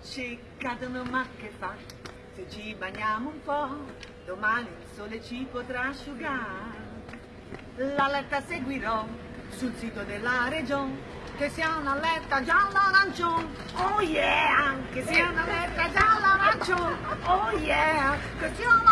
gocce cadono ma che fa? Se ci bagniamo un po', domani il sole ci potrà asciugare. L'allerta seguirò sul sito della regione, che sia una letta gialla-arancione, oh yeah, che sia una letta gialla-arancione, oh yeah, che sia una